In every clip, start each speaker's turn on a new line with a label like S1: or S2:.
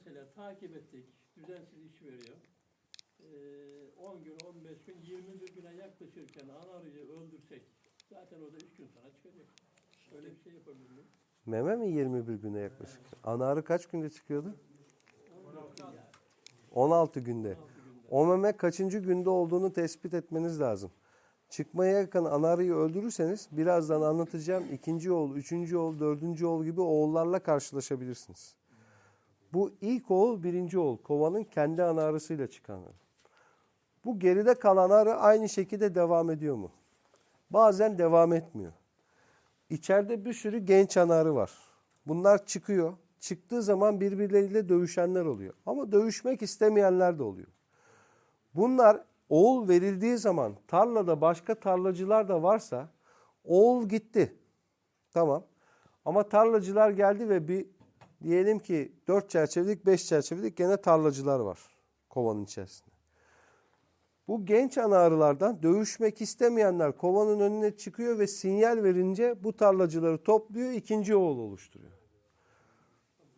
S1: Mesela takip ettik. Düzensiz iş veriyor. Ee, 10 gün, 15 gün, 21 güne yaklaşırken ana arıyı öldürsek zaten o da 3 gün sonra çıkacak. Öyle bir şey yapabilir miyim?
S2: Meme mi 21 güne yaklaşık? Ana arı kaç günde çıkıyordu?
S1: 16 yani.
S2: 16 günde.
S1: 16 günde.
S2: O meme kaçıncı günde olduğunu tespit etmeniz lazım. Çıkmaya yakın ana arıyı öldürürseniz birazdan anlatacağım ikinci oğul, üçüncü oğul, dördüncü oğul gibi oğullarla karşılaşabilirsiniz. Bu ilk oğul birinci oğul. Kovanın kendi ana arısıyla çıkan. Bu geride kalan arı aynı şekilde devam ediyor mu? Bazen devam etmiyor. İçeride bir sürü genç ana arı var. Bunlar çıkıyor. Çıktığı zaman birbirleriyle dövüşenler oluyor. Ama dövüşmek istemeyenler de oluyor. Bunlar oğul verildiği zaman tarlada başka tarlacılar da varsa oğul gitti. Tamam. Ama tarlacılar geldi ve bir diyelim ki 4 çerçevelik 5 çerçevelik gene tarlacılar var kovanın içerisinde. Bu genç ana arılardan dövüşmek istemeyenler kovanın önüne çıkıyor ve sinyal verince bu tarlacıları topluyor ikinci oğul oluşturuyor.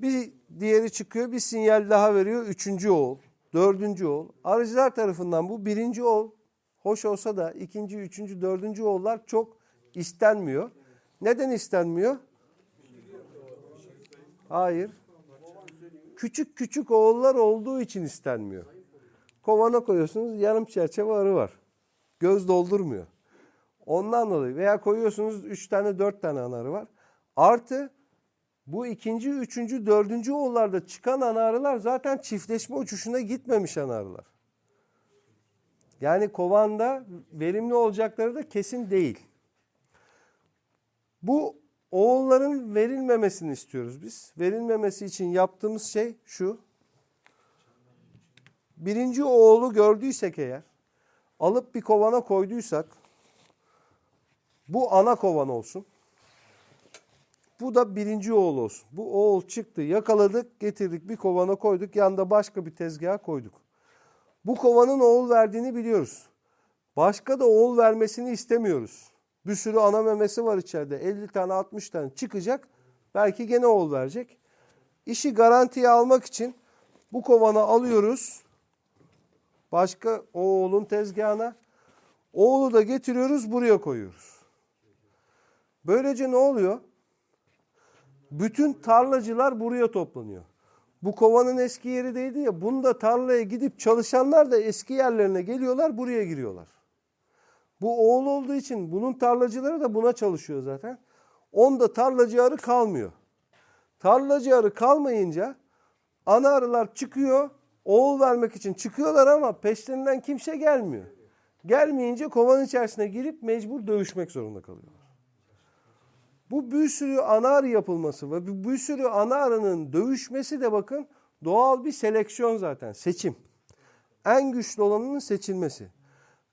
S2: Bir diğeri çıkıyor bir sinyal daha veriyor üçüncü oğul. Dördüncü oğul. Arıcılar tarafından bu birinci oğul hoş olsa da ikinci, üçüncü, dördüncü oğullar çok istenmiyor. Neden istenmiyor? Hayır. Küçük küçük oğullar olduğu için istenmiyor. Kovana koyuyorsunuz yarım çerçeve arı var. Göz doldurmuyor. Ondan dolayı veya koyuyorsunuz üç tane dört tane ana arı var. Artı bu ikinci, üçüncü, dördüncü oğullarda çıkan ana arılar zaten çiftleşme uçuşuna gitmemiş ana arılar. Yani kovanda verimli olacakları da kesin değil. Bu oğulların verilmemesini istiyoruz biz. Verilmemesi için yaptığımız şey şu. Birinci oğlu gördüysek eğer, alıp bir kovana koyduysak, bu ana kovan olsun. Bu da birinci oğul olsun. Bu oğul çıktı, yakaladık, getirdik, bir kovana koyduk, yanında başka bir tezgaha koyduk. Bu kovanın oğul verdiğini biliyoruz. Başka da oğul vermesini istemiyoruz. Bir sürü ana memesi var içeride. 50 tane 60 tane çıkacak. Belki gene oğul verecek. İşi garantiye almak için bu kovanı alıyoruz. Başka o oğlun tezgahına. Oğlu da getiriyoruz buraya koyuyoruz. Böylece ne oluyor? Bütün tarlacılar buraya toplanıyor. Bu kovanın eski yeri değildi ya. Bunda tarlaya gidip çalışanlar da eski yerlerine geliyorlar, buraya giriyorlar. Bu oğul olduğu için bunun tarlacıları da buna çalışıyor zaten. Onda tarlacı arı kalmıyor. Tarlacı arı kalmayınca ana arılar çıkıyor. Oğul vermek için çıkıyorlar ama peşlerinden kimse gelmiyor. Gelmeyince kovanın içerisine girip mecbur dövüşmek zorunda kalıyorlar. Bu bir sürü ana arı yapılması ve bir, sürü ana arının dövüşmesi de bakın doğal bir seleksiyon zaten, seçim. En güçlü olanının seçilmesi.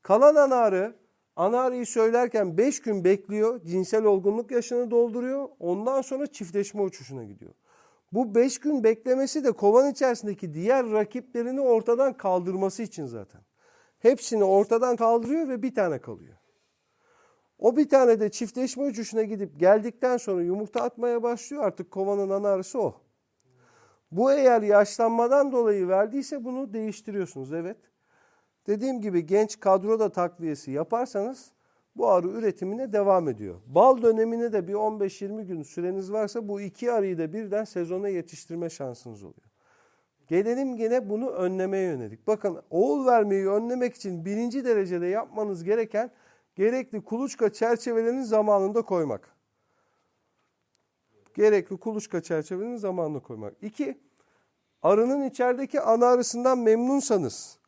S2: Kalan ana arı, ana arıyı söylerken 5 gün bekliyor, cinsel olgunluk yaşını dolduruyor, ondan sonra çiftleşme uçuşuna gidiyor. Bu 5 gün beklemesi de kovan içerisindeki diğer rakiplerini ortadan kaldırması için zaten. Hepsini ortadan kaldırıyor ve bir tane kalıyor. O bir tane de çiftleşme uçuşuna gidip geldikten sonra yumurta atmaya başlıyor. Artık kovanın ana arısı o. Bu eğer yaşlanmadan dolayı verdiyse bunu değiştiriyorsunuz. Evet. Dediğim gibi genç kadroda takviyesi yaparsanız bu arı üretimine devam ediyor. Bal dönemine de bir 15-20 gün süreniz varsa bu iki arıyı da birden sezona yetiştirme şansınız oluyor. Gelelim gene bunu önlemeye yönelik. Bakın oğul vermeyi önlemek için birinci derecede yapmanız gereken gerekli kuluçka çerçevelerini zamanında koymak. Gerekli kuluçka çerçevelerini zamanında koymak. İki, arının içerideki ana arısından memnunsanız,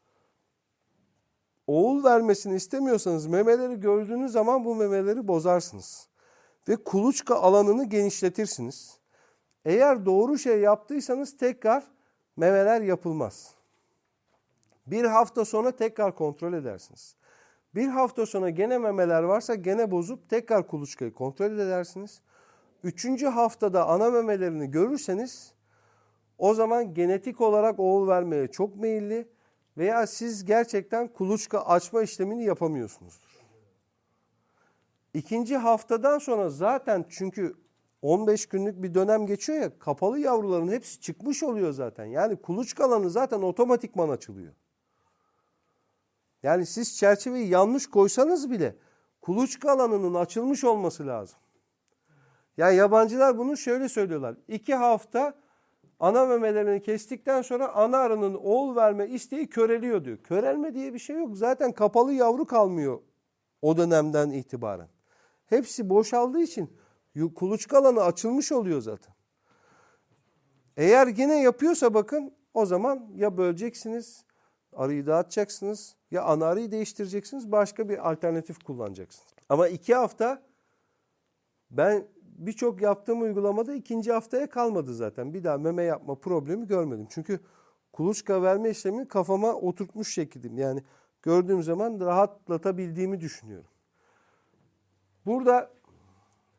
S2: oğul vermesini istemiyorsanız memeleri gördüğünüz zaman bu memeleri bozarsınız. Ve kuluçka alanını genişletirsiniz. Eğer doğru şey yaptıysanız tekrar memeler yapılmaz. Bir hafta sonra tekrar kontrol edersiniz. Bir hafta sonra gene memeler varsa gene bozup tekrar kuluçkayı kontrol edersiniz. Üçüncü haftada ana memelerini görürseniz o zaman genetik olarak oğul vermeye çok meyilli veya siz gerçekten kuluçka açma işlemini yapamıyorsunuzdur. İkinci haftadan sonra zaten çünkü 15 günlük bir dönem geçiyor ya kapalı yavruların hepsi çıkmış oluyor zaten. Yani kuluçka alanı zaten otomatikman açılıyor. Yani siz çerçeveyi yanlış koysanız bile kuluçka alanının açılmış olması lazım. Yani yabancılar bunu şöyle söylüyorlar. İki hafta ana memelerini kestikten sonra ana arının oğul verme isteği köreliyor diyor. Körelme diye bir şey yok. Zaten kapalı yavru kalmıyor o dönemden itibaren. Hepsi boşaldığı için kuluçka alanı açılmış oluyor zaten. Eğer yine yapıyorsa bakın o zaman ya böleceksiniz, arıyı dağıtacaksınız ya ana arıyı değiştireceksiniz başka bir alternatif kullanacaksınız. Ama iki hafta ben birçok yaptığım uygulamada ikinci haftaya kalmadı zaten. Bir daha meme yapma problemi görmedim. Çünkü kuluçka verme işlemini kafama oturtmuş şekildim. Yani gördüğüm zaman rahatlatabildiğimi düşünüyorum. Burada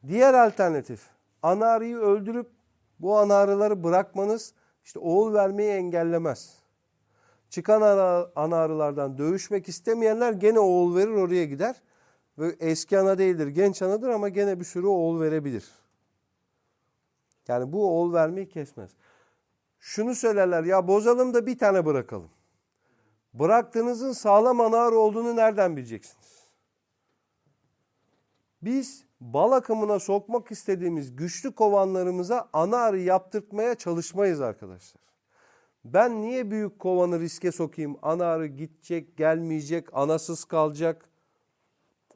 S2: diğer alternatif ana arıyı öldürüp bu ana arıları bırakmanız işte oğul vermeyi engellemez. Çıkan ana, ana arılardan dövüşmek istemeyenler gene oğul verir oraya gider. Ve eski ana değildir, genç anadır ama gene bir sürü oğul verebilir. Yani bu oğul vermeyi kesmez. Şunu söylerler ya bozalım da bir tane bırakalım. Bıraktığınızın sağlam ana olduğunu nereden bileceksiniz? Biz bal akımına sokmak istediğimiz güçlü kovanlarımıza ana arı yaptırtmaya çalışmayız arkadaşlar. Ben niye büyük kovanı riske sokayım? Ana arı gidecek, gelmeyecek, anasız kalacak.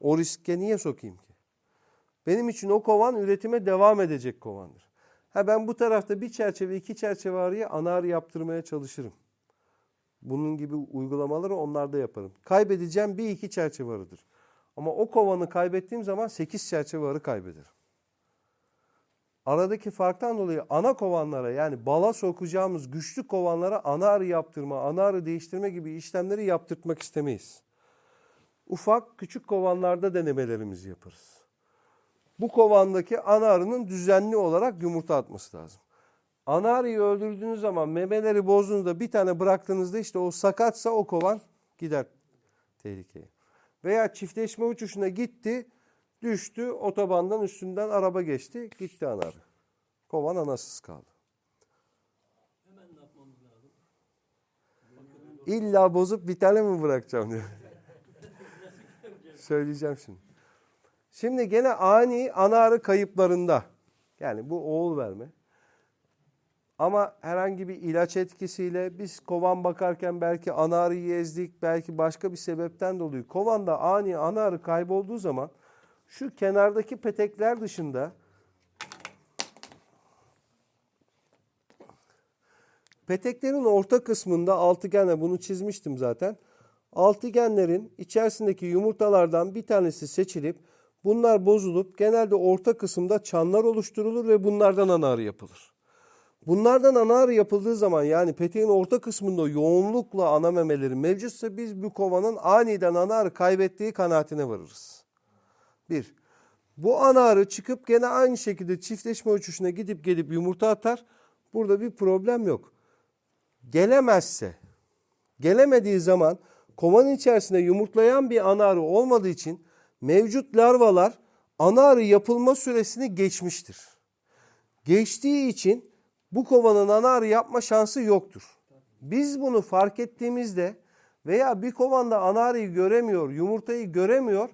S2: O riske niye sokayım ki? Benim için o kovan üretime devam edecek kovandır. Ha ben bu tarafta bir çerçeve, iki çerçeve arıya ana arı yaptırmaya çalışırım. Bunun gibi uygulamaları onlarda yaparım. Kaybedeceğim bir iki çerçeve arıdır. Ama o kovanı kaybettiğim zaman 8 çerçeve arı kaybederim. Aradaki farktan dolayı ana kovanlara yani bala sokacağımız güçlü kovanlara ana arı yaptırma, ana arı değiştirme gibi işlemleri yaptırtmak istemeyiz. Ufak küçük kovanlarda denemelerimizi yaparız. Bu kovandaki ana arının düzenli olarak yumurta atması lazım. Ana arıyı öldürdüğünüz zaman memeleri bozduğunuzda bir tane bıraktığınızda işte o sakatsa o kovan gider tehlikeye. Veya çiftleşme uçuşuna gitti, düştü, otobandan üstünden araba geçti, gitti ana arı. Kovan anasız kaldı.
S1: Hemen ne yapmamız lazım?
S2: İlla bozup bir tane mi bırakacağım diyor. Söyleyeceğim şimdi. Şimdi gene ani ana arı kayıplarında yani bu oğul verme ama herhangi bir ilaç etkisiyle biz kovan bakarken belki ana arıyı ezdik belki başka bir sebepten dolayı kovanda ani ana arı kaybolduğu zaman şu kenardaki petekler dışında Peteklerin orta kısmında altıgenle bunu çizmiştim zaten. Altıgenlerin içerisindeki yumurtalardan bir tanesi seçilip bunlar bozulup genelde orta kısımda çanlar oluşturulur ve bunlardan ana arı yapılır. Bunlardan ana arı yapıldığı zaman yani peteğin orta kısmında yoğunlukla ana memeleri mevcutsa biz bu kovanın aniden ana arı kaybettiği kanaatine varırız. Bir. Bu ana arı çıkıp gene aynı şekilde çiftleşme uçuşuna gidip gelip yumurta atar. Burada bir problem yok gelemezse, gelemediği zaman kovanın içerisinde yumurtlayan bir ana arı olmadığı için mevcut larvalar ana arı yapılma süresini geçmiştir. Geçtiği için bu kovanın ana arı yapma şansı yoktur. Biz bunu fark ettiğimizde veya bir kovanda ana arıyı göremiyor, yumurtayı göremiyor,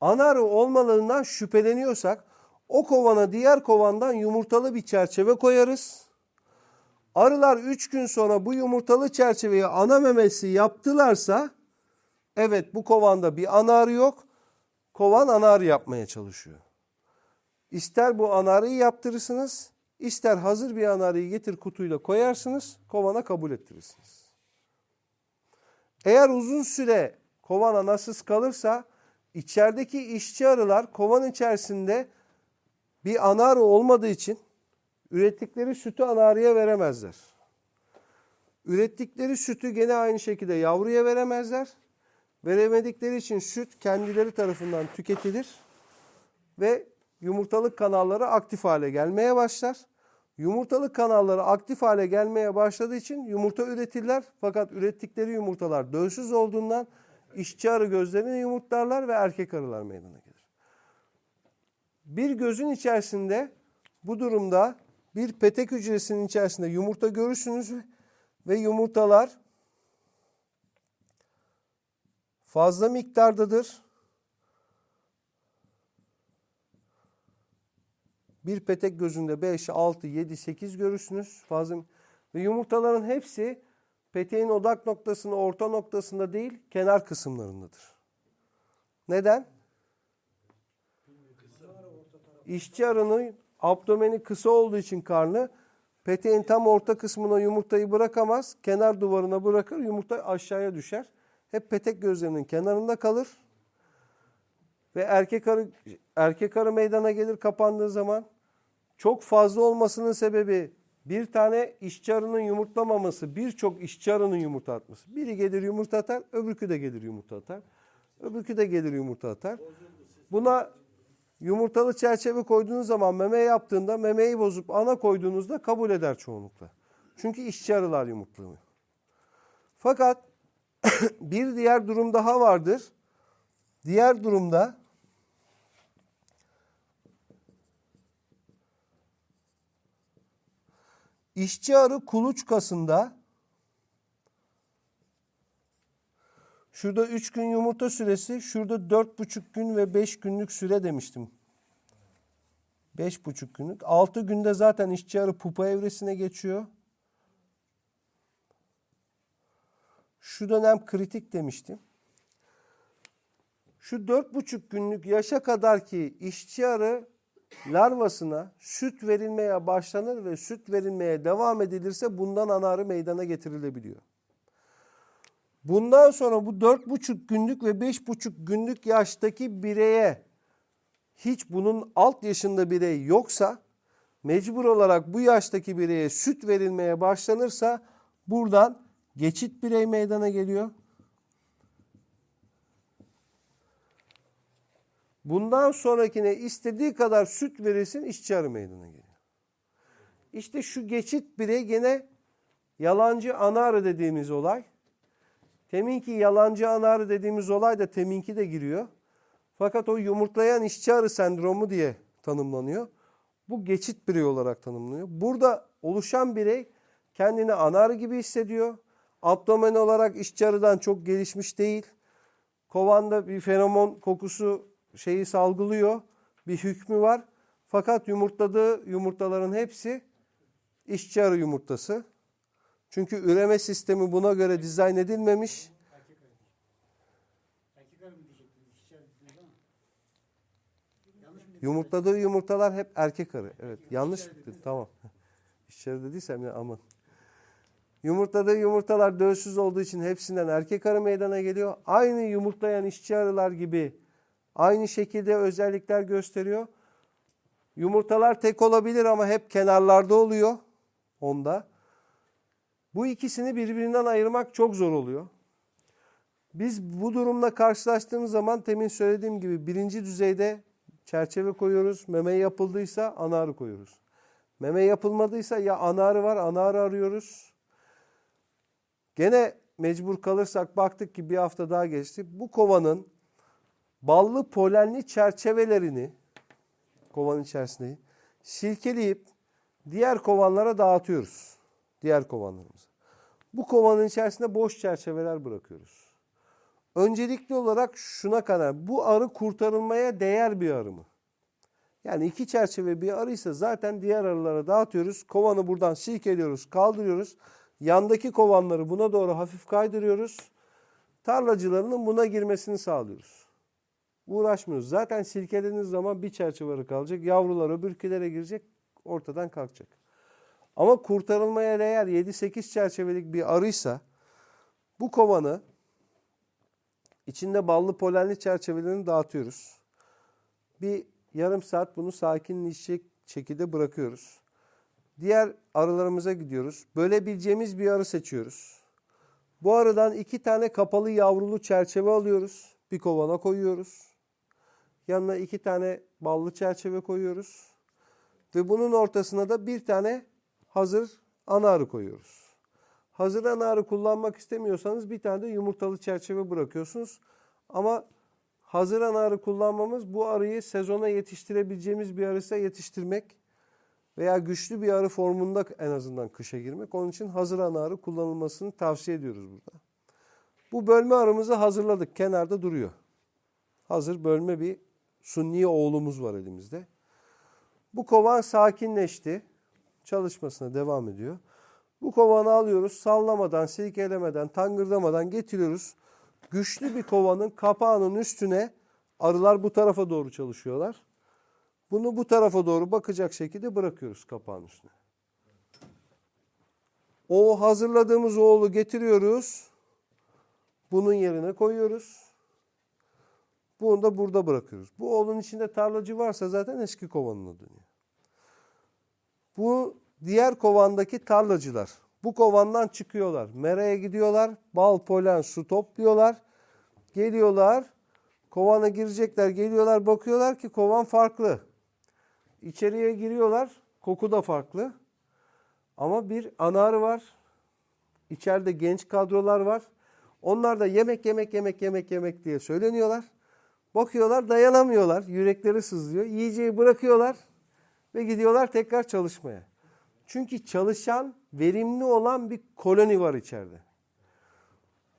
S2: ana arı olmalığından şüpheleniyorsak o kovana diğer kovandan yumurtalı bir çerçeve koyarız. Arılar 3 gün sonra bu yumurtalı çerçeveyi ana memesi yaptılarsa evet bu kovanda bir ana arı yok. Kovan ana arı yapmaya çalışıyor. İster bu ana arıyı yaptırırsınız, ister hazır bir ana arıyı getir kutuyla koyarsınız, kovana kabul ettirirsiniz. Eğer uzun süre kovan anasız kalırsa içerideki işçi arılar kovan içerisinde bir ana arı olmadığı için ürettikleri sütü ana arıya veremezler. Ürettikleri sütü gene aynı şekilde yavruya veremezler. Veremedikleri için süt kendileri tarafından tüketilir ve yumurtalık kanalları aktif hale gelmeye başlar. Yumurtalık kanalları aktif hale gelmeye başladığı için yumurta üretirler. Fakat ürettikleri yumurtalar dölsüz olduğundan işçi arı gözlerini yumurtlarlar ve erkek arılar meydana gelir. Bir gözün içerisinde Bu durumda bir petek hücresinin içerisinde yumurta görürsünüz ve yumurtalar fazla miktardadır. Bir petek gözünde 5, 6, 7, 8 görürsünüz. Fazla ve yumurtaların hepsi peteğin odak noktasında, orta noktasında değil, kenar kısımlarındadır. Neden? İşçi arının abdomeni kısa olduğu için karnı peteğin tam orta kısmına yumurtayı bırakamaz. Kenar duvarına bırakır, yumurta aşağıya düşer. Hep petek gözlerinin kenarında kalır. Ve erkek arı erkek arı meydana gelir kapandığı zaman çok fazla olmasının sebebi bir tane işçi arının yumurtlamaması, birçok işçi arının yumurta atması. Biri gelir yumurta atar, öbürkü de gelir yumurta atar. Öbürkü de gelir yumurta atar. Buna yumurtalı çerçeve koyduğunuz zaman meme yaptığında memeyi bozup ana koyduğunuzda kabul eder çoğunlukla. Çünkü işçi arılar yumurtlamıyor. Fakat bir diğer durum daha vardır. Diğer durumda işçi arı kuluçkasında şurada 3 gün yumurta süresi, şurada 4,5 gün ve 5 günlük süre demiştim. 5,5 günlük. 6 günde zaten işçi arı pupa evresine geçiyor. Şu dönem kritik demiştim. Şu dört buçuk günlük yaşa kadar ki işçi arı larvasına süt verilmeye başlanır ve süt verilmeye devam edilirse bundan ana arı meydana getirilebiliyor. Bundan sonra bu dört buçuk günlük ve beş buçuk günlük yaştaki bireye hiç bunun alt yaşında birey yoksa mecbur olarak bu yaştaki bireye süt verilmeye başlanırsa buradan geçit birey meydana geliyor. Bundan sonrakine istediği kadar süt verilsin işçi meydana geliyor. İşte şu geçit birey gene yalancı ana arı dediğimiz olay. Teminki yalancı ana arı dediğimiz olay da teminki de giriyor. Fakat o yumurtlayan işçi arı sendromu diye tanımlanıyor. Bu geçit birey olarak tanımlanıyor. Burada oluşan birey kendini ana arı gibi hissediyor. Abdomen olarak işçi arıdan çok gelişmiş değil. Kovanda bir feromon kokusu şeyi salgılıyor. Bir hükmü var. Fakat yumurtladığı yumurtaların hepsi işçi arı yumurtası. Çünkü üreme sistemi buna göre dizayn edilmemiş.
S3: Erkek arı. Erkek arı mı diyecektiniz? İşçi arı dediniz ama. Yanlış mı dedim?
S2: Yumurtladığı yumurtalar hep erkek arı. Evet yanlış dedim. Tamam. İşçi arı dediysem ya aman. Yumurtladığı yumurtalar dölsüz olduğu için hepsinden erkek arı meydana geliyor. Aynı yumurtlayan işçi arılar gibi aynı şekilde özellikler gösteriyor. Yumurtalar tek olabilir ama hep kenarlarda oluyor onda. Bu ikisini birbirinden ayırmak çok zor oluyor. Biz bu durumla karşılaştığımız zaman temin söylediğim gibi birinci düzeyde çerçeve koyuyoruz. Meme yapıldıysa ana arı koyuyoruz. Meme yapılmadıysa ya ana arı var ana arı arıyoruz. Gene mecbur kalırsak baktık ki bir hafta daha geçti. Bu kovanın ballı polenli çerçevelerini kovanın içerisinde silkeleyip diğer kovanlara dağıtıyoruz. Diğer kovanlarımıza. Bu kovanın içerisinde boş çerçeveler bırakıyoruz. Öncelikli olarak şuna kadar bu arı kurtarılmaya değer bir arı mı? Yani iki çerçeve bir arıysa zaten diğer arılara dağıtıyoruz. Kovanı buradan silkeliyoruz, kaldırıyoruz. Yandaki kovanları buna doğru hafif kaydırıyoruz. Tarlacılarının buna girmesini sağlıyoruz. Uğraşmıyoruz. Zaten silkelediğiniz zaman bir çerçeve kalacak. Yavrular öbürkülere girecek, ortadan kalkacak. Ama kurtarılmaya değer 7-8 çerçevelik bir arıysa bu kovanı içinde ballı polenli çerçevelerini dağıtıyoruz. Bir yarım saat bunu sakinleşecek şekilde bırakıyoruz. Diğer arılarımıza gidiyoruz. Bölebileceğimiz bir arı seçiyoruz. Bu arıdan iki tane kapalı yavrulu çerçeve alıyoruz. Bir kovana koyuyoruz. Yanına iki tane ballı çerçeve koyuyoruz. Ve bunun ortasına da bir tane hazır ana arı koyuyoruz. Hazır ana arı kullanmak istemiyorsanız bir tane de yumurtalı çerçeve bırakıyorsunuz. Ama hazır ana arı kullanmamız bu arıyı sezona yetiştirebileceğimiz bir arıysa yetiştirmek. veya güçlü bir arı formunda en azından kışa girmek. Onun için hazır ana arı kullanılmasını tavsiye ediyoruz burada. Bu bölme arımızı hazırladık. Kenarda duruyor. Hazır bölme bir sunni oğlumuz var elimizde. Bu kovan sakinleşti. Çalışmasına devam ediyor. Bu kovanı alıyoruz. Sallamadan, silkelemeden, tangırdamadan getiriyoruz. Güçlü bir kovanın kapağının üstüne arılar bu tarafa doğru çalışıyorlar. Bunu bu tarafa doğru bakacak şekilde bırakıyoruz kapağın üstüne. O hazırladığımız oğlu getiriyoruz. Bunun yerine koyuyoruz. Bunu da burada bırakıyoruz. Bu oğlun içinde tarlacı varsa zaten eski kovanına dönüyor. Bu diğer kovandaki tarlacılar. Bu kovandan çıkıyorlar. Meraya gidiyorlar. Bal, polen, su topluyorlar. Geliyorlar. Kovana girecekler. Geliyorlar bakıyorlar ki kovan farklı. İçeriye giriyorlar. Koku da farklı. Ama bir anarı var. İçeride genç kadrolar var. Onlar da yemek yemek yemek yemek yemek diye söyleniyorlar. Bakıyorlar dayanamıyorlar. Yürekleri sızlıyor. Yiyeceği bırakıyorlar ve gidiyorlar tekrar çalışmaya. Çünkü çalışan, verimli olan bir koloni var içeride.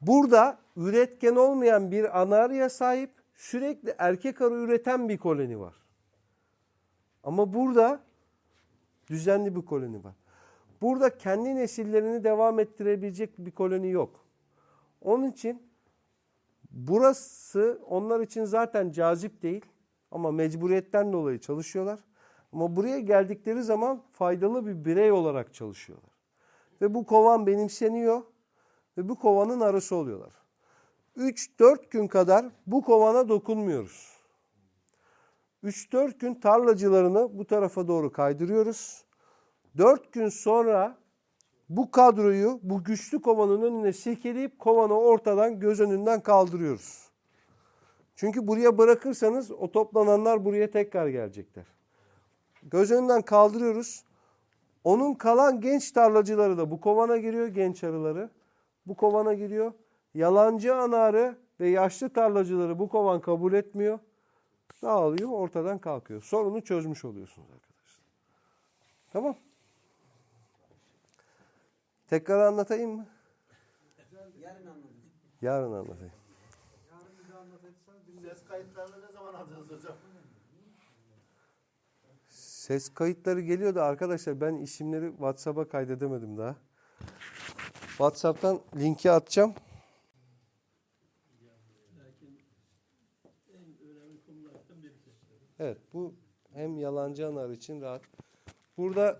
S2: Burada üretken olmayan bir anarya sahip, sürekli erkek arı üreten bir koloni var. Ama burada düzenli bir koloni var. Burada kendi nesillerini devam ettirebilecek bir koloni yok. Onun için burası onlar için zaten cazip değil ama mecburiyetten dolayı çalışıyorlar. Ama buraya geldikleri zaman faydalı bir birey olarak çalışıyorlar. Ve bu kovan benimseniyor ve bu kovanın arısı oluyorlar. 3-4 gün kadar bu kovana dokunmuyoruz. 3-4 gün tarlacılarını bu tarafa doğru kaydırıyoruz. 4 gün sonra bu kadroyu bu güçlü kovanın önüne silkeleyip kovanı ortadan göz önünden kaldırıyoruz. Çünkü buraya bırakırsanız o toplananlar buraya tekrar gelecekler. Göz önünden kaldırıyoruz. Onun kalan genç tarlacıları da bu kovana giriyor genç arıları. Bu kovana giriyor. Yalancı anarı ve yaşlı tarlacıları bu kovan kabul etmiyor. Dağılıyor ortadan kalkıyor. Sorunu çözmüş oluyorsunuz arkadaşlar. Tamam. Tekrar anlatayım mı?
S3: Yarın anladım.
S2: Yarın anlatayım.
S4: Ses kayıtlarını ne zaman alacağız hocam?
S2: Ses kayıtları geliyor da arkadaşlar ben isimleri WhatsApp'a kaydedemedim daha. WhatsApp'tan linki atacağım. Evet bu hem yalancı anar için rahat. Burada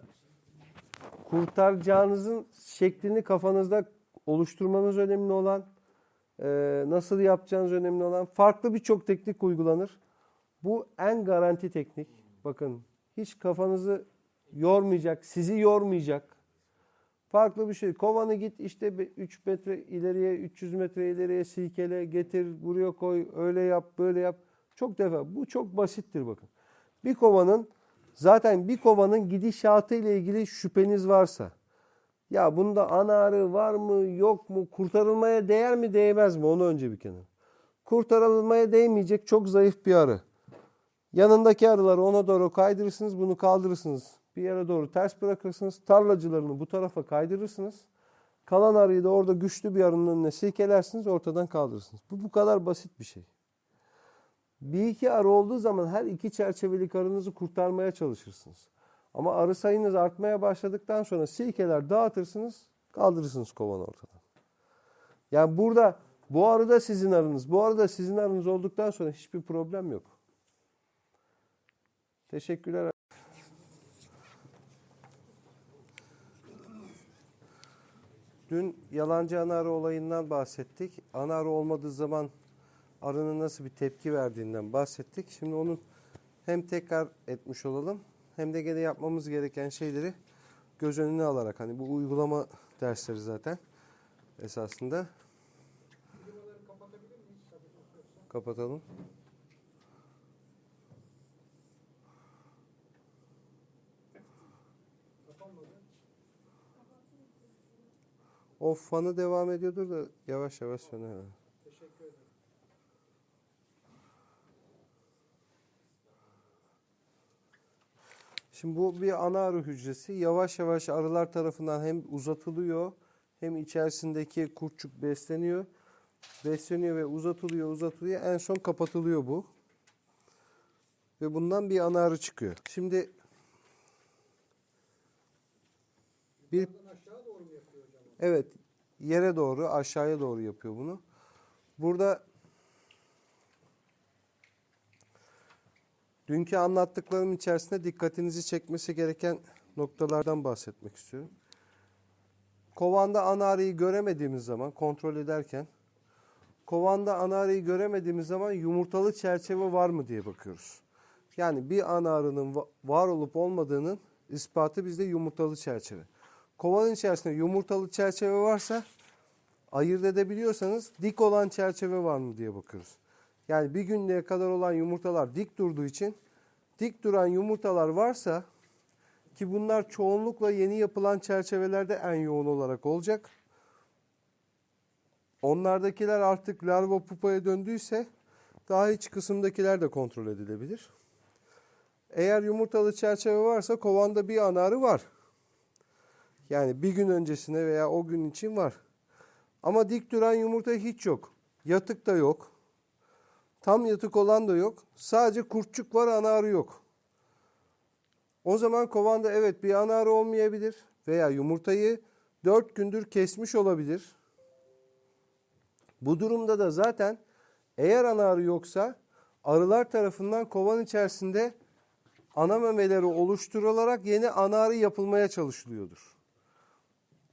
S2: kurtaracağınızın şeklini kafanızda oluşturmanız önemli olan, e, nasıl yapacağınız önemli olan. Farklı birçok teknik uygulanır. Bu en garanti teknik. Bakın hiç kafanızı yormayacak, sizi yormayacak. Farklı bir şey. Kovanı git işte 3 metre ileriye, 300 metre ileriye silkele, getir, buraya koy, öyle yap, böyle yap. Çok defa. Bu çok basittir bakın. Bir kovanın zaten bir kovanın gidişatı ile ilgili şüpheniz varsa ya bunda ana arı var mı yok mu kurtarılmaya değer mi değmez mi onu önce bir kenara. Kurtarılmaya değmeyecek çok zayıf bir arı. Yanındaki arıları ona doğru kaydırırsınız bunu kaldırırsınız. Bir yere doğru ters bırakırsınız. Tarlacılarını bu tarafa kaydırırsınız. Kalan arıyı da orada güçlü bir arının önüne silkelersiniz ortadan kaldırırsınız. Bu bu kadar basit bir şey. Bir iki arı olduğu zaman her iki çerçevelik arınızı kurtarmaya çalışırsınız. Ama arı sayınız artmaya başladıktan sonra silkeler dağıtırsınız, kaldırırsınız kovanı ortadan. Yani burada bu arı da sizin arınız, bu arı da sizin arınız olduktan sonra hiçbir problem yok. Teşekkürler. Dün yalancı ana olayından bahsettik. Ana olmadığı zaman arının nasıl bir tepki verdiğinden bahsettik. Şimdi onu hem tekrar etmiş olalım hem de gene yapmamız gereken şeyleri göz önüne alarak hani bu uygulama dersleri zaten esasında kapatalım. O fanı devam ediyordur da yavaş yavaş söner. herhalde. Şimdi Şimdi bu bir ana arı hücresi. Yavaş yavaş arılar tarafından hem uzatılıyor hem içerisindeki kurtçuk besleniyor. Besleniyor ve uzatılıyor, uzatılıyor. En son kapatılıyor bu. Ve bundan bir ana arı çıkıyor. Şimdi bir Evet, yere doğru, aşağıya doğru yapıyor bunu. Burada dünkü anlattıklarım içerisinde dikkatinizi çekmesi gereken noktalardan bahsetmek istiyorum. Kovanda ana arıyı göremediğimiz zaman kontrol ederken kovanda ana arıyı göremediğimiz zaman yumurtalı çerçeve var mı diye bakıyoruz. Yani bir ana arının va- var olup olmadığının ispatı bizde yumurtalı çerçeve. Kovanın içerisinde yumurtalı çerçeve varsa ayırt edebiliyorsanız dik olan çerçeve var mı diye bakıyoruz. Yani bir günlüğe kadar olan yumurtalar dik durduğu için dik duran yumurtalar varsa ki bunlar çoğunlukla yeni yapılan çerçevelerde en yoğun olarak olacak. Onlardakiler artık larva pupaya döndüyse daha iç kısımdakiler de kontrol edilebilir. Eğer yumurtalı çerçeve varsa kovanda bir ana arı var. Yani bir gün öncesine veya o gün için var. Ama dik duran yumurta hiç yok. Yatık da yok. Tam yatık olan da yok. Sadece kurtçuk var, ana arı yok. O zaman kovanda evet bir ana arı olmayabilir veya yumurtayı 4 gündür kesmiş olabilir. Bu durumda da zaten eğer ana arı yoksa arılar tarafından kovan içerisinde ana memeleri oluşturularak yeni ana arı yapılmaya çalışılıyordur.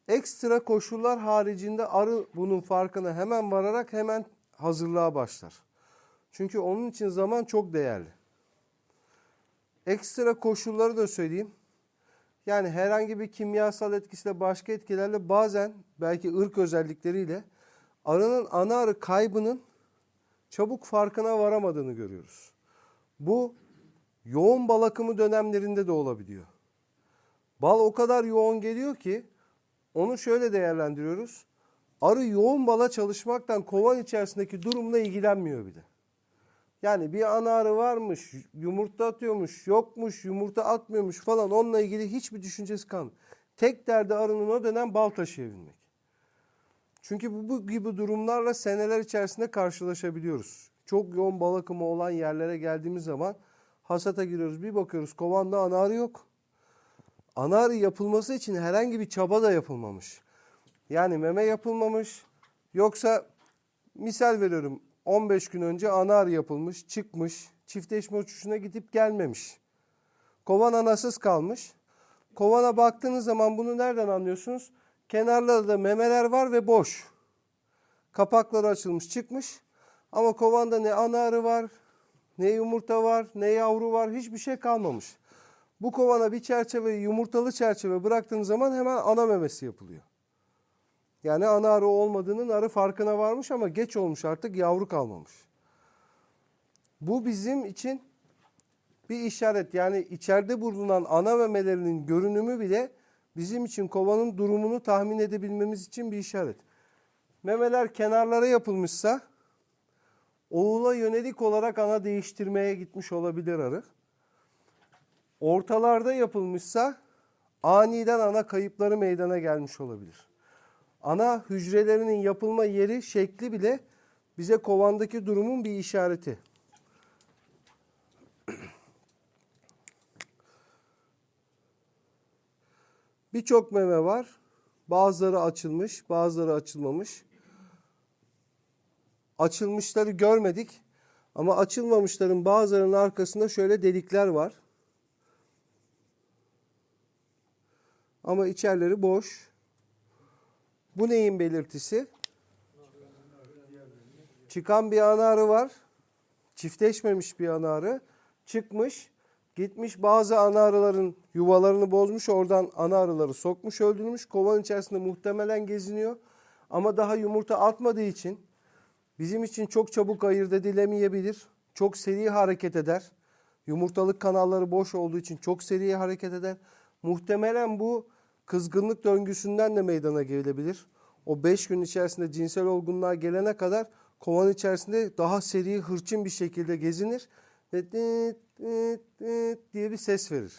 S2: Ekstra koşullar haricinde arı bunun farkına hemen vararak hemen hazırlığa başlar. Çünkü onun için zaman çok değerli. Ekstra koşulları da söyleyeyim. Yani herhangi bir kimyasal etkisiyle başka etkilerle bazen belki ırk özellikleriyle arının ana arı kaybının çabuk farkına varamadığını görüyoruz. Bu yoğun bal akımı dönemlerinde de olabiliyor. Bal o kadar yoğun geliyor ki onu şöyle değerlendiriyoruz. Arı yoğun bala çalışmaktan kovan içerisindeki durumla ilgilenmiyor bile. Yani bir ana arı varmış, yumurta atıyormuş, yokmuş, yumurta atmıyormuş falan onunla ilgili hiçbir düşüncesi kalmıyor. Tek derdi arının o dönem bal taşıyabilmek. Çünkü bu, bu gibi durumlarla seneler içerisinde karşılaşabiliyoruz. Çok yoğun bal akımı olan yerlere geldiğimiz zaman hasata giriyoruz. Bir bakıyoruz kovanda ana arı yok. Ana yapılması için herhangi bir çaba da yapılmamış. Yani meme yapılmamış. Yoksa misal veriyorum 15 gün önce ana yapılmış, çıkmış, çiftleşme uçuşuna gidip gelmemiş. Kovan anasız kalmış. Kovana baktığınız zaman bunu nereden anlıyorsunuz? Kenarlarda memeler var ve boş. Kapakları açılmış çıkmış. Ama kovanda ne ana arı var, ne yumurta var, ne yavru var, hiçbir şey kalmamış. Bu kovana bir çerçeve, yumurtalı çerçeve bıraktığınız zaman hemen ana memesi yapılıyor. Yani ana arı olmadığının arı farkına varmış ama geç olmuş artık yavru kalmamış. Bu bizim için bir işaret. Yani içeride bulunan ana memelerinin görünümü bile bizim için kovanın durumunu tahmin edebilmemiz için bir işaret. Memeler kenarlara yapılmışsa oğula yönelik olarak ana değiştirmeye gitmiş olabilir arı. Ortalarda yapılmışsa aniden ana kayıpları meydana gelmiş olabilir. Ana hücrelerinin yapılma yeri, şekli bile bize kovandaki durumun bir işareti. Birçok meme var. Bazıları açılmış, bazıları açılmamış. Açılmışları görmedik ama açılmamışların bazılarının arkasında şöyle delikler var. Ama içerileri boş. Bu neyin belirtisi? Çıkan bir ana arı var. Çiftleşmemiş bir ana arı. Çıkmış, gitmiş bazı ana arıların yuvalarını bozmuş. Oradan ana arıları sokmuş, öldürmüş. Kovanın içerisinde muhtemelen geziniyor. Ama daha yumurta atmadığı için bizim için çok çabuk ayırt edilemeyebilir. Çok seri hareket eder. Yumurtalık kanalları boş olduğu için çok seri hareket eder. Muhtemelen bu kızgınlık döngüsünden de meydana gelebilir. O 5 gün içerisinde cinsel olgunluğa gelene kadar kovan içerisinde daha seri, hırçın bir şekilde gezinir ve dit, dit, dit diye bir ses verir.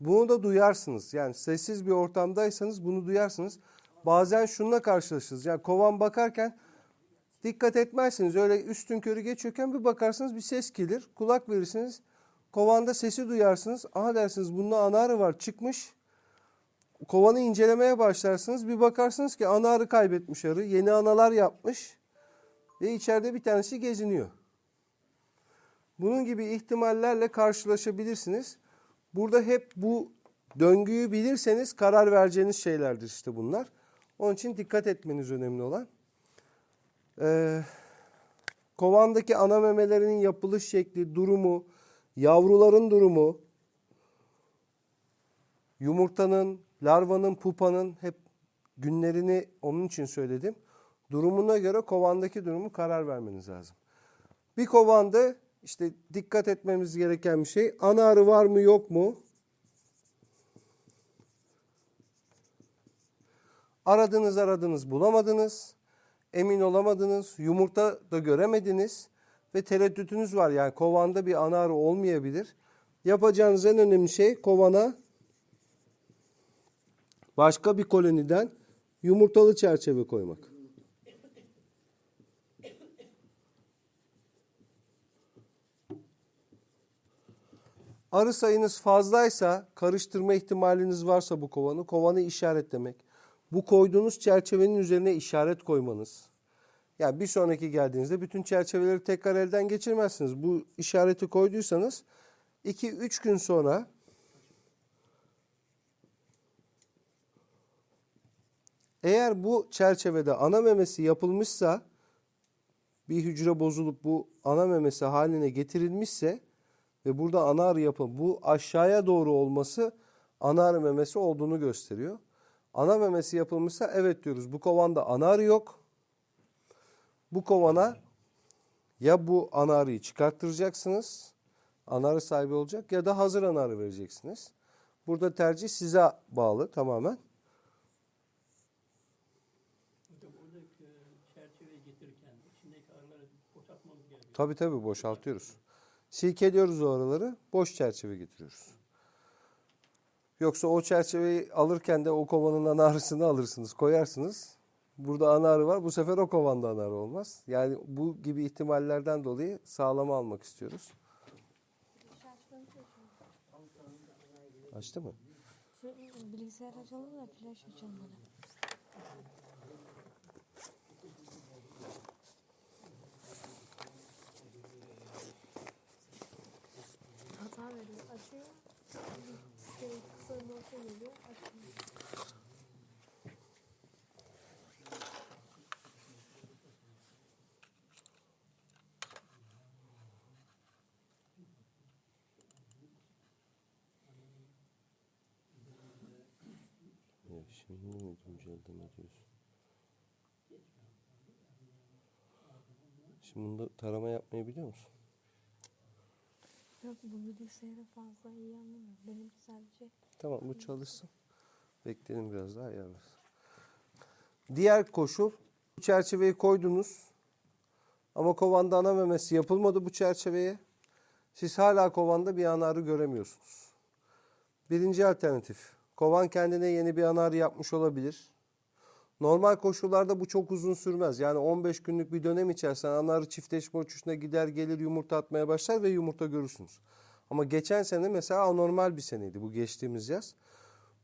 S2: Bunu da duyarsınız. Yani sessiz bir ortamdaysanız bunu duyarsınız. Bazen şununla karşılaşırız. Yani kovan bakarken dikkat etmezsiniz. Öyle üstün körü geçiyorken bir bakarsınız bir ses gelir. Kulak verirsiniz. Kovanda sesi duyarsınız. Aha dersiniz bunda ana arı var çıkmış. Kovanı incelemeye başlarsınız. Bir bakarsınız ki ana arı kaybetmiş arı. Yeni analar yapmış. Ve içeride bir tanesi geziniyor. Bunun gibi ihtimallerle karşılaşabilirsiniz. Burada hep bu döngüyü bilirseniz karar vereceğiniz şeylerdir işte bunlar. Onun için dikkat etmeniz önemli olan. Ee, kovandaki ana memelerinin yapılış şekli, durumu, yavruların durumu, yumurtanın, larvanın, pupanın hep günlerini onun için söyledim. Durumuna göre kovandaki durumu karar vermeniz lazım. Bir kovanda işte dikkat etmemiz gereken bir şey ana arı var mı yok mu? Aradınız aradınız bulamadınız. Emin olamadınız. Yumurta da göremediniz. Ve tereddütünüz var. Yani kovanda bir ana arı olmayabilir. Yapacağınız en önemli şey kovana başka bir koloniden yumurtalı çerçeve koymak. Arı sayınız fazlaysa, karıştırma ihtimaliniz varsa bu kovanı, kovanı işaretlemek. Bu koyduğunuz çerçevenin üzerine işaret koymanız. Yani bir sonraki geldiğinizde bütün çerçeveleri tekrar elden geçirmezsiniz. Bu işareti koyduysanız 2-3 gün sonra eğer bu çerçevede ana memesi yapılmışsa bir hücre bozulup bu ana memesi haline getirilmişse ve burada ana arı yapı bu aşağıya doğru olması ana arı memesi olduğunu gösteriyor. Ana memesi yapılmışsa evet diyoruz. Bu kovanda ana arı yok. Bu kovana ya bu ana arıyı çıkarttıracaksınız. Ana arı sahibi olacak ya da hazır ana arı vereceksiniz. Burada tercih size bağlı tamamen. Tabii tabii boşaltıyoruz. Silkeliyoruz o araları, boş çerçeve getiriyoruz. Yoksa o çerçeveyi alırken de o kovanın ana arısını alırsınız, koyarsınız. Burada ana arı var, bu sefer o kovanda ana arı olmaz. Yani bu gibi ihtimallerden dolayı sağlama almak istiyoruz. Açtı mı?
S5: Bilgisayar açalım da flash açalım bana. Hata veriyor. Açıyor. Şey, kısa bir geliyor. Açmıyor.
S2: Şimdi mi güncelleme diyorsun? Şimdi bunda tarama yapmayı biliyor musun?
S5: Yok bu bilgisayarı fazla iyi anlamıyor. Benim sadece
S2: Tamam bu çalışsın. Bekleyelim biraz daha ayarlarız. Diğer koşul bu çerçeveyi koydunuz. Ama kovanda ana memesi yapılmadı bu çerçeveye. Siz hala kovanda bir ana arı göremiyorsunuz. Birinci alternatif. Kovan kendine yeni bir ana arı yapmış olabilir. Normal koşullarda bu çok uzun sürmez. Yani 15 günlük bir dönem içerisinde ana arı çiftleşme uçuşuna gider gelir yumurta atmaya başlar ve yumurta görürsünüz. Ama geçen sene mesela anormal bir seneydi bu geçtiğimiz yaz.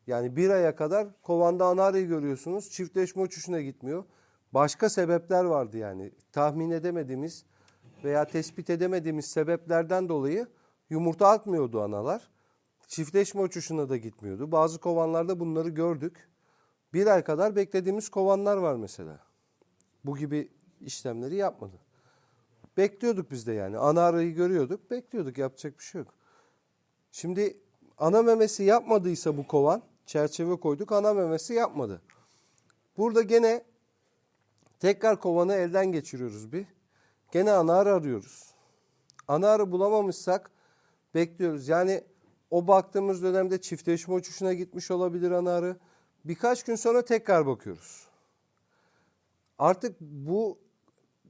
S2: Yani bir aya kadar kovanda ana arıyı görüyorsunuz. Çiftleşme uçuşuna gitmiyor. Başka sebepler vardı yani. Tahmin edemediğimiz veya tespit edemediğimiz sebeplerden dolayı yumurta atmıyordu analar. Çiftleşme uçuşuna da gitmiyordu. Bazı kovanlarda bunları gördük. Bir ay kadar beklediğimiz kovanlar var mesela. Bu gibi işlemleri yapmadı. Bekliyorduk biz de yani. Ana arıyı görüyorduk, bekliyorduk. Yapacak bir şey yok. Şimdi ana memesi yapmadıysa bu kovan, çerçeve koyduk, ana memesi yapmadı. Burada gene tekrar kovanı elden geçiriyoruz bir. Gene ana arı arıyoruz. Ana arı bulamamışsak bekliyoruz. Yani o baktığımız dönemde çiftleşme uçuşuna gitmiş olabilir ana arı. Birkaç gün sonra tekrar bakıyoruz. Artık bu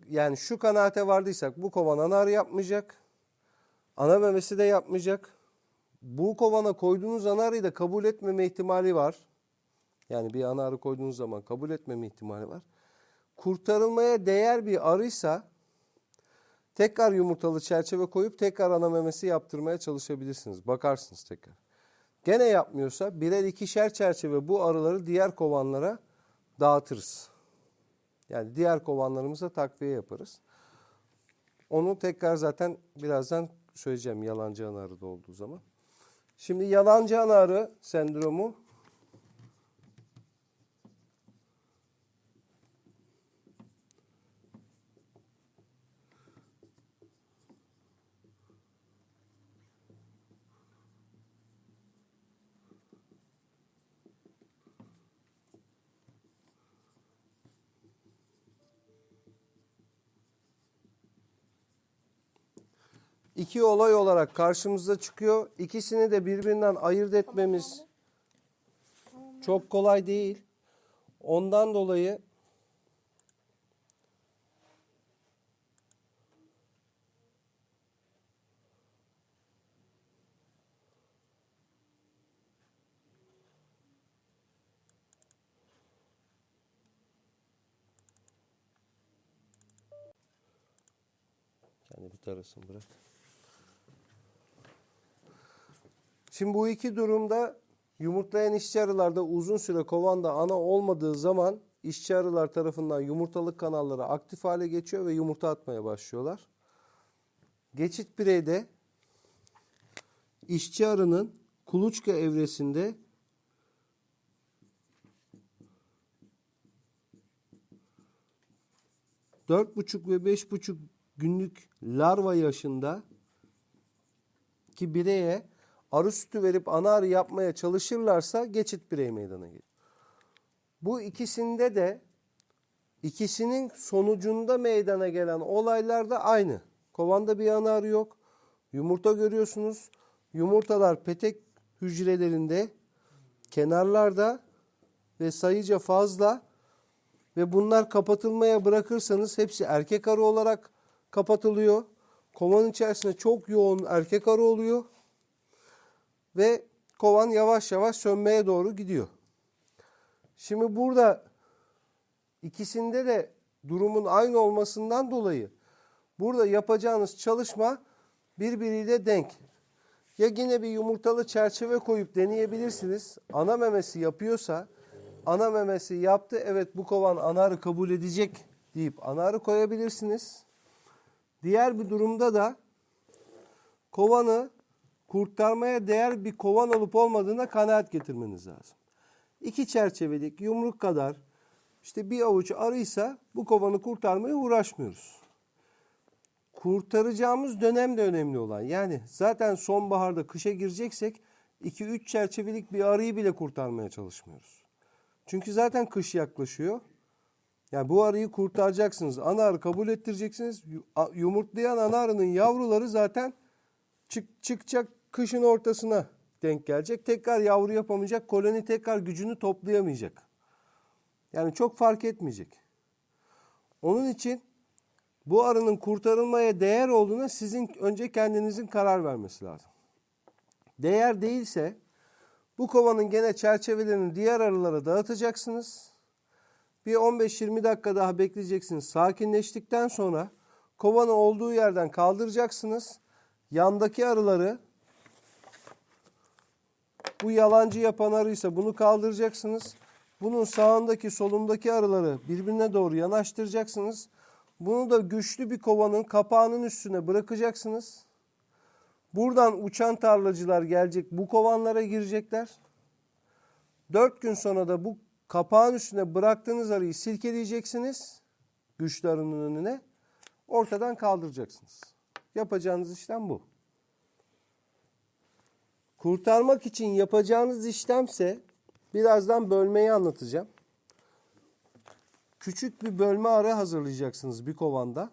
S2: yani şu kanaate vardıysak bu kovan ana arı yapmayacak. Ana memesi de yapmayacak. bu kovana koyduğunuz ana arıyı da kabul etmeme ihtimali var. Yani bir ana koyduğunuz zaman kabul etmeme ihtimali var. Kurtarılmaya değer bir arıysa tekrar yumurtalı çerçeve koyup tekrar ana memesi yaptırmaya çalışabilirsiniz. Bakarsınız tekrar. Gene yapmıyorsa birer ikişer çerçeve bu arıları diğer kovanlara dağıtırız. Yani diğer kovanlarımıza takviye yaparız. Onu tekrar zaten birazdan söyleyeceğim yalancı ana arıda olduğu zaman. Şimdi yalancı ana arı sendromu iki olay olarak karşımıza çıkıyor. İkisini de birbirinden ayırt etmemiz çok kolay değil. Ondan dolayı kendi bir tarasın bırak. Şimdi bu iki durumda yumurtlayan işçi arılarda uzun süre kovanda ana olmadığı zaman işçi arılar tarafından yumurtalık kanalları aktif hale geçiyor ve yumurta atmaya başlıyorlar. Geçit bireyde işçi arının kuluçka evresinde dört buçuk ve beş buçuk günlük larva yaşında ki bireye arı sütü verip ana arı yapmaya çalışırlarsa geçit birey meydana gelir. Bu ikisinde de ikisinin sonucunda meydana gelen olaylar da aynı. Kovanda bir ana arı yok. Yumurta görüyorsunuz. Yumurtalar petek hücrelerinde kenarlarda ve sayıca fazla ve bunlar kapatılmaya bırakırsanız hepsi erkek arı olarak kapatılıyor. Kovanın içerisinde çok yoğun erkek arı oluyor ve kovan yavaş yavaş sönmeye doğru gidiyor. Şimdi burada ikisinde de durumun aynı olmasından dolayı burada yapacağınız çalışma birbiriyle denk. Ya yine bir yumurtalı çerçeve koyup deneyebilirsiniz. Ana memesi yapıyorsa ana memesi yaptı evet bu kovan anarı kabul edecek deyip anarı koyabilirsiniz. Diğer bir durumda da kovanı kurtarmaya değer bir kovan olup olmadığına kanaat getirmeniz lazım. İki çerçevelik yumruk kadar işte bir avuç arıysa bu kovanı kurtarmaya uğraşmıyoruz. Kurtaracağımız dönem de önemli olan. Yani zaten sonbaharda kışa gireceksek 2-3 çerçevelik bir arıyı bile kurtarmaya çalışmıyoruz. Çünkü zaten kış yaklaşıyor. Yani bu arıyı kurtaracaksınız. Ana arı kabul ettireceksiniz. Yumurtlayan ana arının yavruları zaten çık, çıkacak kışın ortasına denk gelecek. Tekrar yavru yapamayacak. Koloni tekrar gücünü toplayamayacak. Yani çok fark etmeyecek. Onun için bu arının kurtarılmaya değer olduğuna sizin önce kendinizin karar vermesi lazım. Değer değilse bu kovanın gene çerçevelerini diğer arılara dağıtacaksınız. Bir 15-20 dakika daha bekleyeceksiniz. Sakinleştikten sonra kovanı olduğu yerden kaldıracaksınız. Yandaki arıları bu yalancı yapan arıysa bunu kaldıracaksınız. Bunun sağındaki solundaki arıları birbirine doğru yanaştıracaksınız. Bunu da güçlü bir kovanın kapağının üstüne bırakacaksınız. Buradan uçan tarlacılar gelecek bu kovanlara girecekler. Dört gün sonra da bu kapağın üstüne bıraktığınız arıyı silkeleyeceksiniz. Güçlü arının önüne. Ortadan kaldıracaksınız. Yapacağınız işlem bu. Kurtarmak için yapacağınız işlemse birazdan bölmeyi anlatacağım. Küçük bir bölme arı hazırlayacaksınız bir kovanda.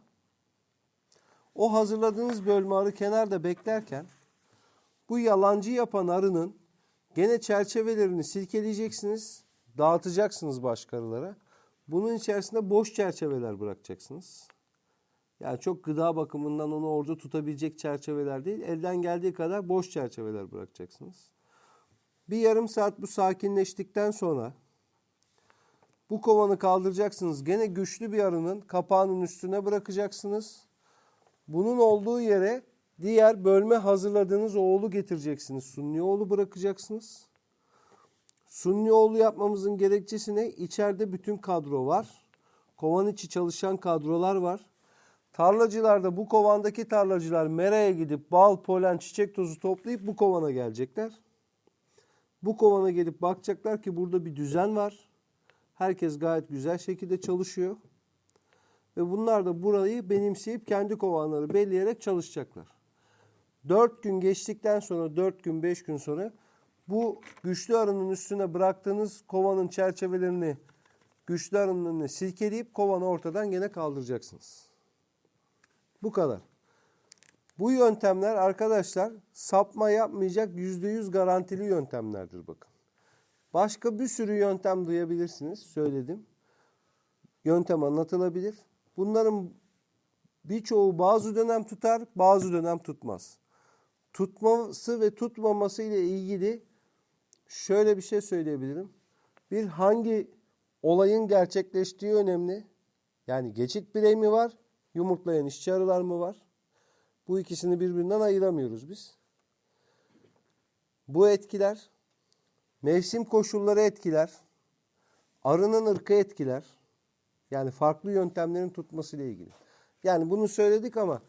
S2: O hazırladığınız bölme arı kenarda beklerken bu yalancı yapan arının gene çerçevelerini silkeleyeceksiniz, dağıtacaksınız başka arılara. Bunun içerisinde boş çerçeveler bırakacaksınız. Yani çok gıda bakımından onu orada tutabilecek çerçeveler değil. Elden geldiği kadar boş çerçeveler bırakacaksınız. Bir yarım saat bu sakinleştikten sonra bu kovanı kaldıracaksınız. Gene güçlü bir arının kapağının üstüne bırakacaksınız. Bunun olduğu yere diğer bölme hazırladığınız oğlu getireceksiniz. Sunni oğlu bırakacaksınız. Sunni oğlu yapmamızın gerekçesi ne? İçeride bütün kadro var. Kovan içi çalışan kadrolar var. Tarlacılarda bu kovandaki tarlacılar meraya gidip bal, polen, çiçek tozu toplayıp bu kovana gelecekler. Bu kovana gelip bakacaklar ki burada bir düzen var. Herkes gayet güzel şekilde çalışıyor. Ve bunlar da burayı benimseyip kendi kovanları belleyerek çalışacaklar. 4 gün geçtikten sonra 4 gün 5 gün sonra bu güçlü arının üstüne bıraktığınız kovanın çerçevelerini güçlü arının silkeleyip kovanı ortadan gene kaldıracaksınız. Bu kadar. Bu yöntemler arkadaşlar sapma yapmayacak %100 garantili yöntemlerdir bakın. Başka bir sürü yöntem duyabilirsiniz. Söyledim. Yöntem anlatılabilir. Bunların birçoğu bazı dönem tutar, bazı dönem tutmaz. Tutması ve tutmaması ile ilgili şöyle bir şey söyleyebilirim. Bir hangi olayın gerçekleştiği önemli. Yani geçit birey mi var, yumurtlayan işçi arılar mı var? Bu ikisini birbirinden ayıramıyoruz biz. Bu etkiler mevsim koşulları etkiler. Arının ırkı etkiler. Yani farklı yöntemlerin tutmasıyla ilgili. Yani bunu söyledik ama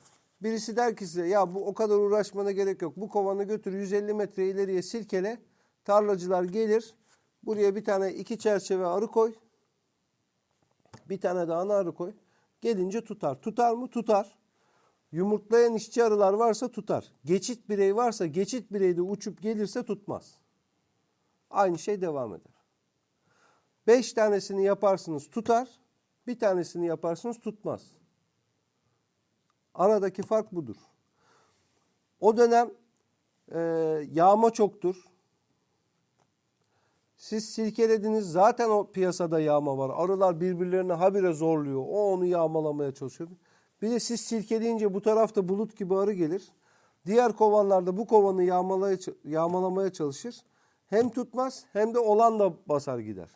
S2: birisi der ki size ya bu o kadar uğraşmana gerek yok. Bu kovanı götür 150 metre ileriye silkele. Tarlacılar gelir. Buraya bir tane iki çerçeve arı koy. Bir tane de ana arı koy. Gelince tutar. Tutar mı? Tutar. Yumurtlayan işçi arılar varsa tutar. Geçit birey varsa geçit birey de uçup gelirse tutmaz. Aynı şey devam eder. Beş tanesini yaparsınız tutar. Bir tanesini yaparsınız tutmaz. Aradaki fark budur. O dönem e, yağma çoktur. Siz silkelediniz zaten o piyasada yağma var. Arılar birbirlerine habire zorluyor. O onu yağmalamaya çalışıyor. Bir de siz silkeleyince bu tarafta bulut gibi arı gelir. Diğer kovanlarda bu kovanı yağmalaya, yağmalamaya çalışır. Hem tutmaz hem de olan da basar gider.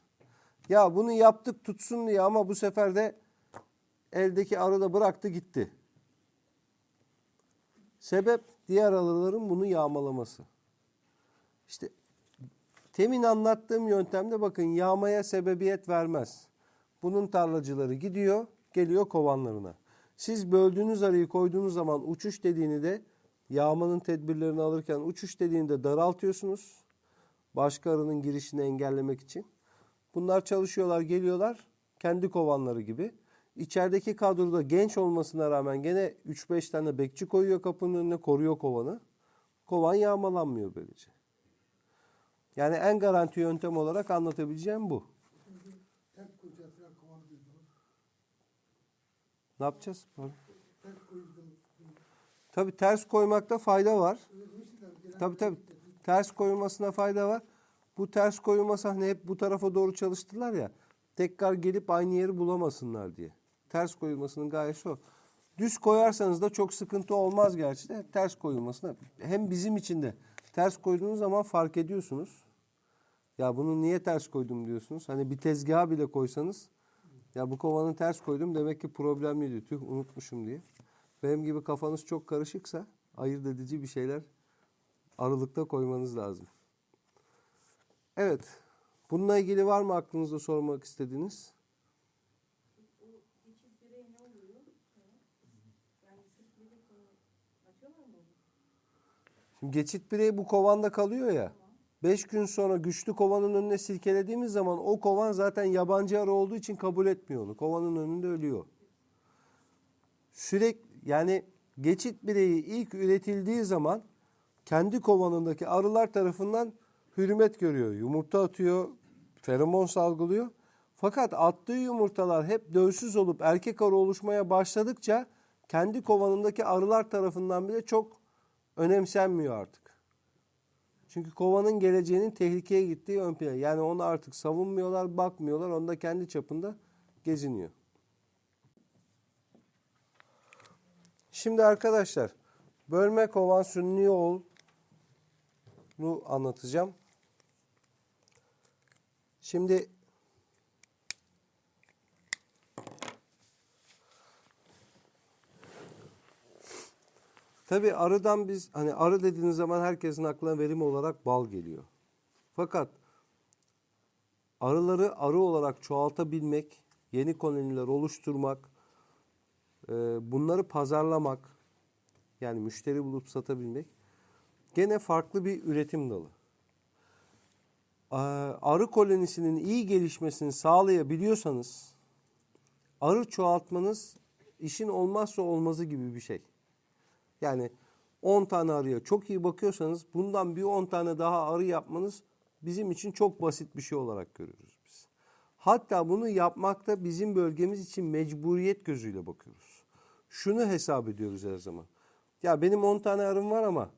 S2: Ya bunu yaptık tutsun diye ama bu sefer de eldeki arı da bıraktı gitti. Sebep diğer arıların bunu yağmalaması. İşte temin anlattığım yöntemde bakın yağmaya sebebiyet vermez. Bunun tarlacıları gidiyor, geliyor kovanlarına. Siz böldüğünüz arıyı koyduğunuz zaman uçuş dediğini de yağmanın tedbirlerini alırken uçuş dediğini de daraltıyorsunuz. Başka arının girişini engellemek için. Bunlar çalışıyorlar, geliyorlar kendi kovanları gibi. İçerideki kadroda genç olmasına rağmen gene 3-5 tane bekçi koyuyor kapının önüne, koruyor kovanı. Kovan yağmalanmıyor böylece. Yani en garanti yöntem olarak anlatabileceğim bu. Ne yapacağız? Tabii ters koymakta fayda var. Tabii tabii. Ters koyulmasına fayda var. Bu ters koyulması hani hep bu tarafa doğru çalıştılar ya. Tekrar gelip aynı yeri bulamasınlar diye. Ters koyulmasının gayesi o. Düz koyarsanız da çok sıkıntı olmaz gerçi de ters koyulmasına. Hem bizim için de ters koyduğunuz zaman fark ediyorsunuz. Ya bunu niye ters koydum diyorsunuz. Hani bir tezgaha bile koysanız ya bu kovanı ters koydum demek ki problemliydi. Tüh unutmuşum diye. Benim gibi kafanız çok karışıksa ayırt edici bir şeyler aralıkta koymanız lazım. Evet. Bununla ilgili var mı aklınızda sormak istediğiniz? Şimdi geçit birey bu kovanda kalıyor ya. 5 gün sonra güçlü kovanın önüne silkelediğimiz zaman o kovan zaten yabancı arı olduğu için kabul etmiyor onu. Kovanın önünde ölüyor. Sürekli yani geçit bireyi ilk üretildiği zaman kendi kovanındaki arılar tarafından hürmet görüyor. Yumurta atıyor, feromon salgılıyor. Fakat attığı yumurtalar hep dövsüz olup erkek arı oluşmaya başladıkça kendi kovanındaki arılar tarafından bile çok önemsenmiyor artık. Çünkü kovanın geleceğinin tehlikeye gittiği ön plana. Yani onu artık savunmuyorlar, bakmıyorlar. Onda kendi çapında geziniyor. Şimdi arkadaşlar bölme kovan sünni oğul anlatacağım. Şimdi Tabii arıdan biz hani arı dediğiniz zaman herkesin aklına verim olarak bal geliyor. Fakat arıları arı olarak çoğaltabilmek, yeni koloniler oluşturmak, e, bunları pazarlamak, yani müşteri bulup satabilmek gene farklı bir üretim dalı. Ee, Arı kolonisinin iyi gelişmesini sağlayabiliyorsanız arı çoğaltmanız işin olmazsa olmazı gibi bir şey. Yani 10 tane arıya çok iyi bakıyorsanız bundan bir 10 tane daha arı yapmanız bizim için çok basit bir şey olarak görüyoruz biz. Hatta bunu yapmakta bizim bölgemiz için mecburiyet gözüyle bakıyoruz. Şunu hesap ediyoruz her zaman. Ya benim 10 tane arım var ama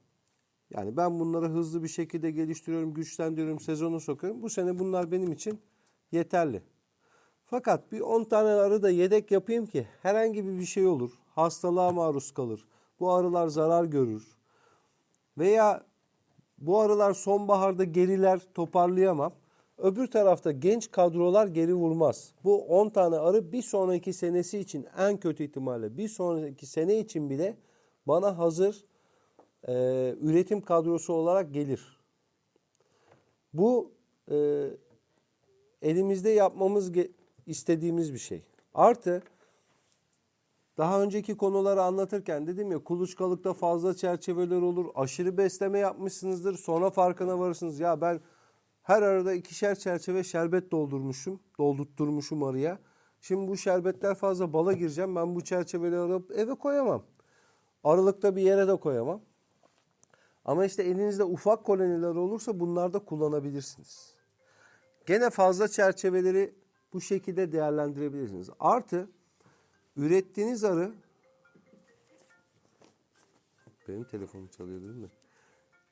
S2: yani ben bunları hızlı bir şekilde geliştiriyorum, güçlendiriyorum, sezonu sokuyorum. Bu sene bunlar benim için yeterli. Fakat bir 10 tane arı da yedek yapayım ki herhangi bir şey olur. Hastalığa maruz kalır. Bu arılar zarar görür. Veya bu arılar sonbaharda geriler toparlayamam. Öbür tarafta genç kadrolar geri vurmaz. Bu 10 tane arı bir sonraki senesi için en kötü ihtimalle bir sonraki sene için bile bana hazır e, üretim kadrosu olarak gelir. Bu e, elimizde yapmamız istediğimiz bir şey. Artı daha önceki konuları anlatırken dedim ya kuluçkalıkta fazla çerçeveler olur. Aşırı besleme yapmışsınızdır. Sonra farkına varırsınız. Ya ben her arada ikişer çerçeve şerbet doldurmuşum. Doldurtturmuşum araya. Şimdi bu şerbetler fazla bala gireceğim. Ben bu çerçeveleri alıp eve koyamam. Aralıkta bir yere de koyamam. Ama işte elinizde ufak koloniler olursa bunlarda kullanabilirsiniz. Gene fazla çerçeveleri bu şekilde değerlendirebilirsiniz. Artı ürettiğiniz arı benim telefonum çalıyor değil mi?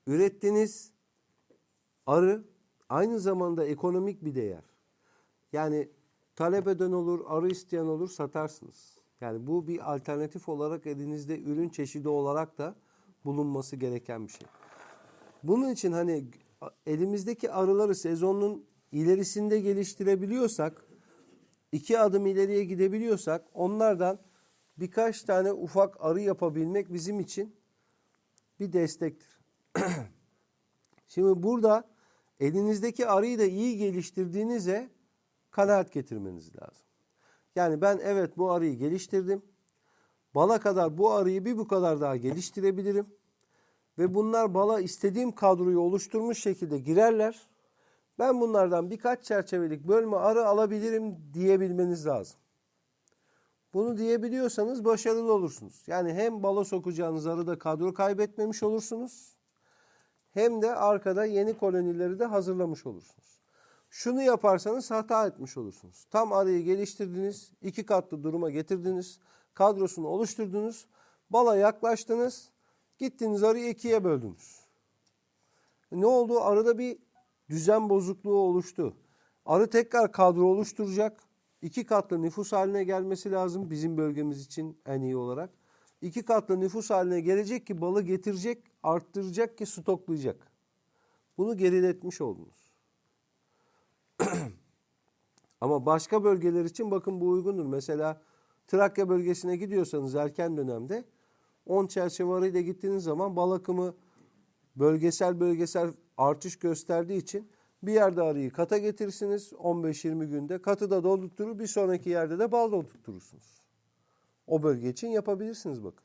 S2: Ürettiğiniz arı aynı zamanda ekonomik bir değer. Yani talep eden olur, arı isteyen olur satarsınız. Yani bu bir alternatif olarak elinizde ürün çeşidi olarak da bulunması gereken bir şey. Bunun için hani elimizdeki arıları sezonun ilerisinde geliştirebiliyorsak, iki adım ileriye gidebiliyorsak onlardan birkaç tane ufak arı yapabilmek bizim için bir destektir. Şimdi burada elinizdeki arıyı da iyi geliştirdiğinize kanaat getirmeniz lazım. Yani ben evet bu arıyı geliştirdim. Bala kadar bu arıyı bir bu kadar daha geliştirebilirim. Ve bunlar bala istediğim kadroyu oluşturmuş şekilde girerler. Ben bunlardan birkaç çerçevelik bölme arı alabilirim diyebilmeniz lazım. Bunu diyebiliyorsanız başarılı olursunuz. Yani hem bala sokacağınız arıda kadro kaybetmemiş olursunuz. Hem de arkada yeni kolonileri de hazırlamış olursunuz. Şunu yaparsanız hata etmiş olursunuz. Tam arıyı geliştirdiniz, iki katlı duruma getirdiniz, kadrosunu oluşturdunuz, bala yaklaştınız, gittiniz arıyı ikiye böldünüz. Ne oldu? Arada bir düzen bozukluğu oluştu. Arı tekrar kadro oluşturacak. İki katlı nüfus haline gelmesi lazım bizim bölgemiz için en iyi olarak. İki katlı nüfus haline gelecek ki balı getirecek, arttıracak ki stoklayacak. Bunu geriletmiş oldunuz. Ama başka bölgeler için bakın bu uygundur. Mesela Trakya bölgesine gidiyorsanız erken dönemde 10 çerçeve arıyla gittiğiniz zaman bal akımı bölgesel bölgesel artış gösterdiği için bir yerde arıyı kata getirirsiniz 15-20 günde. Katı da doldurtur bir sonraki yerde de bal doldurturursunuz. O bölge için yapabilirsiniz bakın.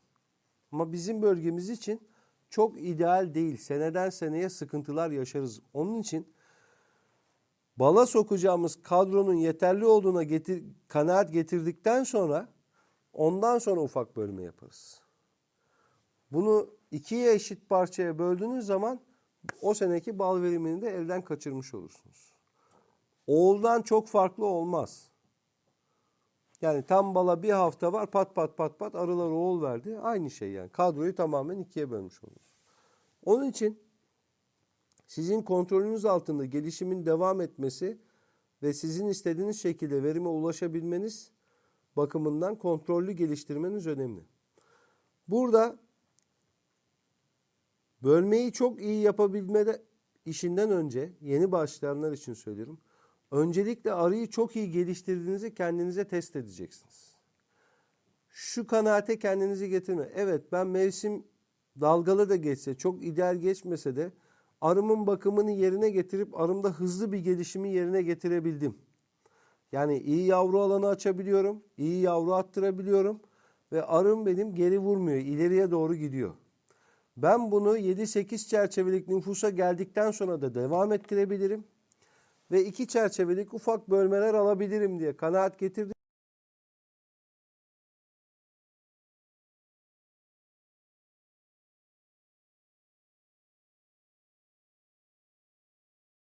S2: Ama bizim bölgemiz için çok ideal değil. Seneden seneye sıkıntılar yaşarız. Onun için bala sokacağımız kadronun yeterli olduğuna getir, kanaat getirdikten sonra ondan sonra ufak bölme yaparız. Bunu ikiye eşit parçaya böldüğünüz zaman o seneki bal verimini de elden kaçırmış olursunuz. Oğuldan çok farklı olmaz. Yani tam bala bir hafta var pat pat pat pat arılar oğul verdi. Aynı şey yani. Kadroyu tamamen ikiye bölmüş oluruz. Onun için sizin kontrolünüz altında gelişimin devam etmesi ve sizin istediğiniz şekilde verime ulaşabilmeniz bakımından kontrollü geliştirmeniz önemli. Burada bölmeyi çok iyi yapabilmede işinden önce yeni başlayanlar için söylüyorum. Öncelikle arıyı çok iyi geliştirdiğinizi kendinize test edeceksiniz. Şu kanaate kendinizi getirme. Evet ben mevsim dalgalı da geçse, çok ideal geçmese de arımın bakımını yerine getirip arımda hızlı bir gelişimi yerine getirebildim. Yani iyi yavru alanı açabiliyorum, iyi yavru attırabiliyorum ve arım benim geri vurmuyor, ileriye doğru gidiyor. Ben bunu 7-8 çerçevelik nüfusa geldikten sonra da devam ettirebilirim ve iki çerçevelik ufak bölmeler alabilirim diye kanaat getirdim.